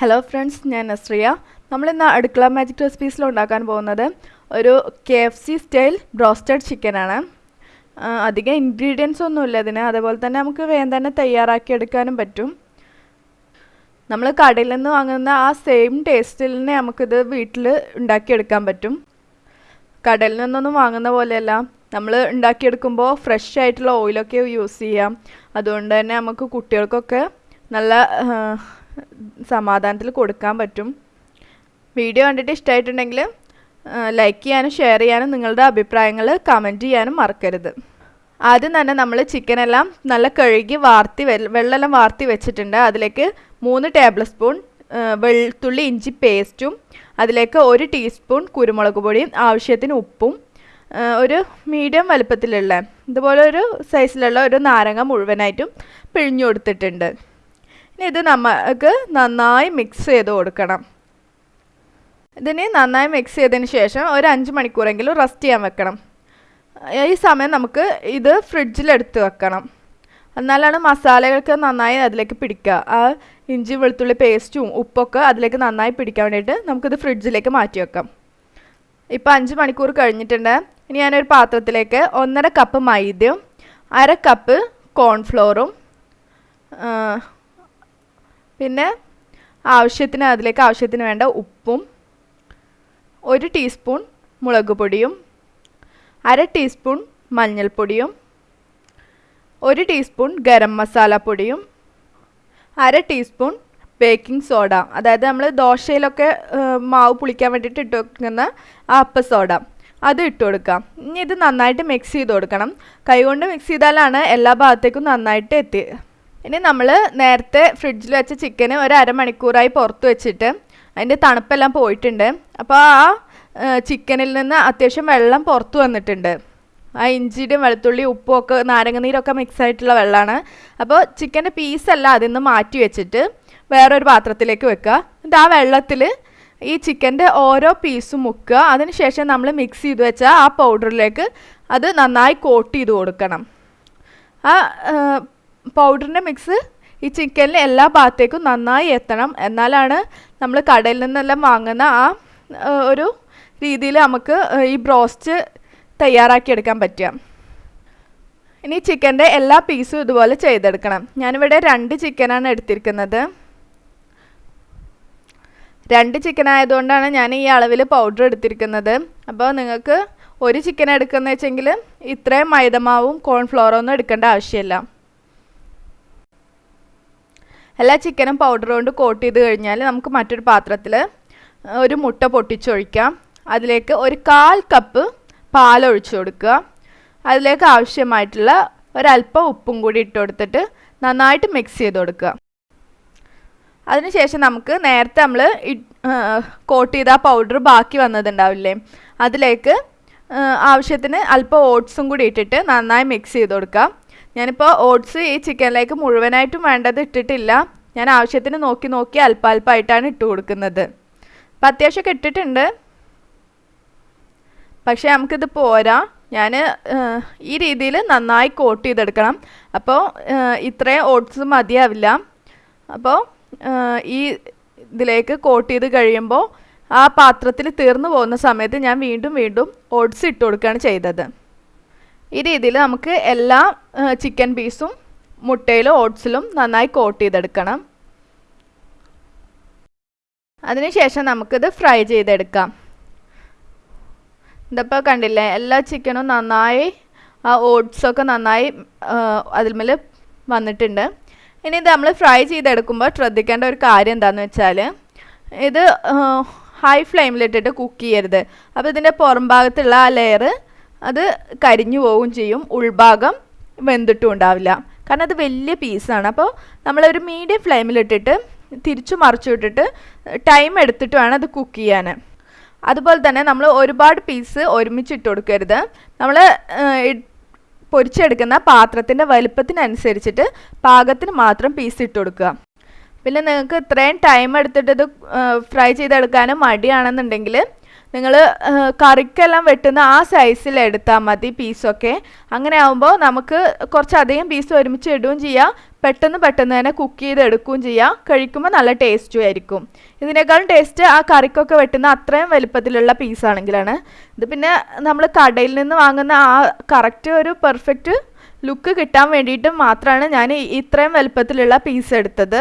Hello friends ഞാൻ നസ്രിയ നമ്മളിന്ന് അടുക്കള മാജിക് റെസിപ്പീസിൽ ഉണ്ടാക്കാൻ പോകുന്നത് ഒരു K F C style broasted ചിക്കനാണ് അധികം ഇൻഗ്രീഡിയൻസ് ഒന്നുമില്ല ഇതിന്. അതേപോലെ തന്നെ നമുക്ക് വേഗം തന്നെ തയ്യാറാക്കി എടുക്കാനും പറ്റും. നമ്മൾ കടയിൽ നിന്ന് വാങ്ങുന്ന ആ സെയിം ടേസ്റ്റിൽ തന്നെ നമുക്കിത് വീട്ടിൽ ഉണ്ടാക്കിയെടുക്കാൻ പറ്റും. കടയിൽ നിന്നൊന്നും വാങ്ങുന്ന പോലെയല്ല. നമ്മൾ ഉണ്ടാക്കിയെടുക്കുമ്പോൾ ഫ്രഷ് ആയിട്ടുള്ള ഓയിലൊക്കെ യൂസ് ചെയ്യാം. അതുകൊണ്ട് തന്നെ നമുക്ക് കുട്ടികൾക്കൊക്കെ നല്ല സമാധാനത്തിൽ കൊടുക്കാൻ പറ്റും. വീഡിയോ കണ്ടിട്ട് ഇഷ്ടമായിട്ടുണ്ടെങ്കിൽ ലൈക്ക് ചെയ്യാനും ഷെയർ ചെയ്യാനും നിങ്ങളുടെ അഭിപ്രായങ്ങൾ കമന്റ് ചെയ്യാനും മറക്കരുത്. ആദ്യം തന്നെ നമ്മൾ ചിക്കനെല്ലാം നല്ല കഴുകി വാർത്തി വെള്ളമെല്ലാം വാർത്തി വെച്ചിട്ടുണ്ട്. അതിലേക്ക് മൂന്ന് ടേബിൾ സ്പൂൺ വെളുത്തുള്ളി ഇഞ്ചി പേസ്റ്റും അതിലേക്ക് ഒരു ടീസ്പൂൺ കുരുമുളക് പൊടിയും ആവശ്യത്തിന് ഉപ്പും ഒരു മീഡിയം വലുപ്പത്തിലുള്ള ഇതുപോലെ ഒരു സൈസിലുള്ള ഒരു നാരങ്ങ മുഴുവനായിട്ടും പിഴിഞ്ഞു കൊടുത്തിട്ടുണ്ട്. ഇനി ഇത് നമുക്ക് നന്നായി മിക്സ് ചെയ്ത് കൊടുക്കണം. ഇതിന് നന്നായി മിക്സ് ചെയ്തതിന് ശേഷം ഒരു അഞ്ച് മണിക്കൂറെങ്കിലും റെസ്റ്റ് ചെയ്യാൻ വെക്കണം. ഈ സമയം നമുക്ക് ഇത് ഫ്രിഡ്ജിലെടുത്ത് വെക്കണം. എന്നാലാണ് മസാലകൾക്ക് നന്നായി അതിലേക്ക് പിടിക്കുക. ആ ഇഞ്ചി വെളുത്തുള്ളി പേസ്റ്റും ഉപ്പൊക്കെ അതിലേക്ക് നന്നായി പിടിക്കാൻ വേണ്ടിയിട്ട് നമുക്കിത് ഫ്രിഡ്ജിലേക്ക് മാറ്റി വെക്കാം. ഇപ്പോൾ അഞ്ച് മണിക്കൂർ കഴിഞ്ഞിട്ടുണ്ട്. ഇനി ഞാനൊരു പാത്രത്തിലേക്ക് ഒന്നര കപ്പ് മൈദയും അര കപ്പ് കോൺഫ്ലോറും പിന്നെ ആവശ്യത്തിന് അതിലേക്ക് ആവശ്യത്തിന് വേണ്ട ഉപ്പും ഒരു ടീസ്പൂൺ മുളക് പൊടിയും അര ടീസ്പൂൺ മഞ്ഞൾപ്പൊടിയും ഒരു ടീസ്പൂൺ ഗരം മസാല പൊടിയും അര ടീസ്പൂൺ ബേക്കിംഗ് സോഡ. അതായത് നമ്മൾ ദോശയിലൊക്കെ മാവ് പുളിക്കാൻ വേണ്ടിയിട്ട് ഇട്ട് വെക്കുന്ന അപ്പ സോഡ. അത് ഇട്ട് കൊടുക്കാം. ഇനി ഇത് നന്നായിട്ട് മിക്സ് ചെയ്ത് കൊടുക്കണം. കൈകൊണ്ട് മിക്സ് ചെയ്താലാണ് എല്ലാ ഭാഗത്തേക്കും നന്നായിട്ട് എത്തി ഇനി നമ്മൾ നേരത്തെ ഫ്രിഡ്ജിൽ വെച്ച ചിക്കന് ഒരു അരമണിക്കൂറായി പുറത്ത് വെച്ചിട്ട് അതിന്റെ തണുപ്പെല്ലാം പോയിട്ടുണ്ട്. അപ്പോൾ ആ ചിക്കനിൽ നിന്ന് അത്യാവശ്യം വെള്ളം പുറത്ത് വന്നിട്ടുണ്ട്. ആ ഇഞ്ചിയുടെയും വെളുത്തുള്ളി ഉപ്പും ഒക്കെ നാരങ്ങനീരൊക്കെ മിക്സ് ആയിട്ടുള്ള വെള്ളമാണ് അപ്പോൾ ചിക്കന്റെ പീസെല്ലാം അതിൽ നിന്ന് മാറ്റി വെച്ചിട്ട് വേറൊരു പാത്രത്തിലേക്ക് വെക്കുക. എന്നിട്ട് ആ വെള്ളത്തിൽ ഈ ചിക്കന്റെ ഓരോ പീസും മുക്കുക. അതിനുശേഷം നമ്മൾ മിക്സ് ചെയ്ത് വെച്ച ആ പൗഡറിലേക്ക് അത് നന്നായി കോട്ട് ചെയ്ത് കൊടുക്കണം. ആ പൗഡറിന്റെ മിക്സ് ഈ ചിക്കനിൽ എല്ലാ ഭാഗത്തേക്കും നന്നായി എത്തണം. എന്നാലാണ് നമ്മൾ കടയിൽ നിന്നെല്ലാം വാങ്ങുന്ന ആ ഒരു രീതിയിൽ നമുക്ക് ഈ ബ്രോസ്റ്റ് തയ്യാറാക്കിയെടുക്കാൻ പറ്റുക. ഇനി ചിക്കന്റെ എല്ലാ പീസും ഇതുപോലെ ചെയ്തെടുക്കണം. ഞാനിവിടെ രണ്ട് ചിക്കനാണ് എടുത്തിരിക്കുന്നത്. രണ്ട് ചിക്കൻ ആയതുകൊണ്ടാണ് ഞാൻ ഈ അളവിൽ പൗഡർ എടുത്തിരിക്കുന്നത്. അപ്പോൾ നിങ്ങൾക്ക് ഒരു ചിക്കൻ എടുക്കുന്ന വെച്ചെങ്കിൽ ഇത്രയും മൈദമാവും കോൺഫ്ലോറോ ഒന്നും എടുക്കേണ്ട ആവശ്യമില്ല. എല്ലാ ചിക്കനും പൗഡർ കൊണ്ട് കോട്ട് ചെയ്ത് കഴിഞ്ഞാൽ നമുക്ക് മറ്റൊരു പാത്രത്തിൽ ഒരു മുട്ട പൊട്ടിച്ചൊഴിക്കാം. അതിലേക്ക് ഒരു കാൽ കപ്പ് പാലൊഴിച്ചു കൊടുക്കുക. അതിലേക്ക് ആവശ്യമായിട്ടുള്ള ഒരല്പം ഉപ്പും കൂടി ഇട്ട് കൊടുത്തിട്ട് നന്നായിട്ട് മിക്സ് ചെയ്ത് കൊടുക്കുക. അതിനുശേഷം നമുക്ക് നേരത്തെ നമ്മൾ കോട്ട് ചെയ്ത പൗഡർ ബാക്കി വന്നതുണ്ടാവില്ലേ? അതിലേക്ക് ആവശ്യത്തിന് അല്പം ഓട്സും കൂടി ഇട്ടിട്ട് നന്നായി മിക്സ് ചെയ്ത് കൊടുക്കാം. ഞാനിപ്പോൾ ഓട്സ് ഈ ചിക്കനിലേക്ക് മുഴുവനായിട്ടും വേണ്ടത് ഇട്ടിട്ടില്ല. ഞാൻ ആവശ്യത്തിന് നോക്കി നോക്കി അല്പാൽപ്പായിട്ടാണ് ഇട്ട് കൊടുക്കുന്നത്. അപ്പം അത്യാവശ്യമൊക്കെ ഇട്ടിട്ടുണ്ട്. പക്ഷേ നമുക്കിത് പോരാ. ഞാൻ ഈ രീതിയിൽ നന്നായി കോട്ട് ചെയ്തെടുക്കണം. അപ്പോൾ ഇത്രയും ഓട്സ് മതിയാവില്ല. അപ്പോൾ ഈ ഇതിലേക്ക് കോട്ട് ചെയ്ത് കഴിയുമ്പോൾ ആ പാത്രത്തിൽ തീർന്നു പോകുന്ന സമയത്ത് ഞാൻ വീണ്ടും വീണ്ടും ഓട്സ് ഇട്ട് കൊടുക്കുകയാണ് ചെയ്തത്. ഈ രീതിയിൽ നമുക്ക് എല്ലാ ചിക്കൻ പീസും മുട്ടയിലും ഓട്സിലും നന്നായി കോട്ട് ചെയ്തെടുക്കണം. അതിനുശേഷം നമുക്കിത് ഫ്രൈ ചെയ്തെടുക്കാം. ഇതിപ്പോൾ കണ്ടില്ലേ എല്ലാ ചിക്കനും നന്നായി ആ ഓട്സൊക്കെ നന്നായി അതിൽമേൽ വന്നിട്ടുണ്ട്. ഇനി ഇത് നമ്മൾ ഫ്രൈ ചെയ്തെടുക്കുമ്പോൾ ശ്രദ്ധിക്കേണ്ട ഒരു കാര്യം എന്താണെന്ന് വെച്ചാൽ ഇത് ഹൈ ഫ്ലെയിമിലിട്ടിട്ട് കുക്ക് ചെയ്യരുത്. അപ്പോൾ ഇതിന്റെ പുറം ഭാഗത്തുള്ള ആ ലെയർ അത് കരിഞ്ഞു പോവുകയും ചെയ്യും. ഉൾഭാഗം വെന്തിട്ടും ഉണ്ടാവില്ല. കാരണം അത് വലിയ പീസാണ് അപ്പോൾ നമ്മളൊരു മീഡിയം ഫ്ലെയിമിലിട്ടിട്ട് തിരിച്ചു മറിച്ചു വിട്ടിട്ട് ടൈം എടുത്തിട്ട് വേണം അത് കുക്ക് ചെയ്യാൻ അതുപോലെ തന്നെ നമ്മൾ ഒരുപാട് പീസ് ഒരുമിച്ച് ഇട്ട് കൊടുക്കരുത്. നമ്മൾ പൊരിച്ചെടുക്കുന്ന പാത്രത്തിന്റെ വലുപ്പത്തിനനുസരിച്ചിട്ട് പാകത്തിന് മാത്രം പീസ് ഇട്ട് കൊടുക്കുക. പിന്നെ നിങ്ങൾക്ക് ഇത്രയും ടൈം എടുത്തിട്ട് ഇത് ഫ്രൈ ചെയ്തെടുക്കാനും മടിയാണെന്നുണ്ടെങ്കിൽ നിങ്ങൾ കറിക്കെല്ലാം വെട്ടുന്ന ആ സൈസിൽ എടുത്താൽ മതി പീസൊക്കെ അങ്ങനെ ആകുമ്പോൾ നമുക്ക് കുറച്ചധികം പീസ് ഒരുമിച്ച് ഇടുകയും ചെയ്യാം. പെട്ടെന്ന് പെട്ടെന്ന് തന്നെ കുക്ക് ചെയ്ത് ചെയ്തെടുക്കുകയും ചെയ്യാം. കഴിക്കുമ്പോൾ നല്ല ടേസ്റ്റും ആയിരിക്കും. ഇതിനേക്കാളും ടേസ്റ്റ് ആ കറിക്കൊക്കെ വെട്ടുന്ന അത്രയും വലിപ്പത്തിലുള്ള പീസാണെങ്കിലാണ് ഇത് പിന്നെ നമ്മൾ കടയിൽ നിന്ന് വാങ്ങുന്ന ആ കറക്റ്റ് ഒരു പെർഫെക്റ്റ് ലുക്ക് കിട്ടാൻ വേണ്ടിയിട്ട് മാത്രമാണ് ഞാൻ ഇത്രയും വലുപ്പത്തിലുള്ള പീസ് എടുത്തത്.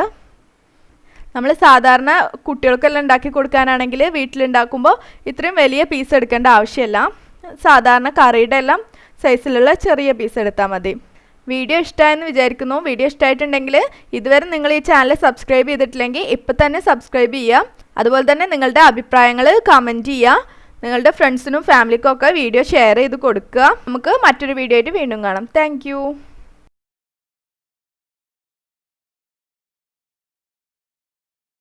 നമ്മൾ സാധാരണ കുട്ടികൾക്കെല്ലാം ഉണ്ടാക്കി കൊടുക്കാനാണെങ്കിൽ വീട്ടിലുണ്ടാക്കുമ്പോൾ ഇത്രയും വലിയ പീസ് എടുക്കേണ്ട ആവശ്യമില്ല. സാധാരണ കറിയുടെ എല്ലാം സൈസിലുള്ള ചെറിയ പീസ് എടുത്താൽ മതി. വീഡിയോ ഇഷ്ടമായെന്ന് വിചാരിക്കുന്നു. വീഡിയോ ഇഷ്ടമായിട്ടുണ്ടെങ്കിൽ ഇതുവരെ നിങ്ങൾ ഈ ചാനൽ സബ്സ്ക്രൈബ് ചെയ്തിട്ടില്ലെങ്കിൽ ഇപ്പം തന്നെ സബ്സ്ക്രൈബ് ചെയ്യുക. അതുപോലെ തന്നെ നിങ്ങളുടെ അഭിപ്രായങ്ങൾ കമന്റ് ചെയ്യുക. നിങ്ങളുടെ ഫ്രണ്ട്സിനും ഫാമിലിക്കും ഒക്കെ വീഡിയോ ഷെയർ ചെയ്ത് കൊടുക്കുക. നമുക്ക് മറ്റൊരു വീഡിയോ ആയിട്ട് വീണ്ടും കാണാം. താങ്ക്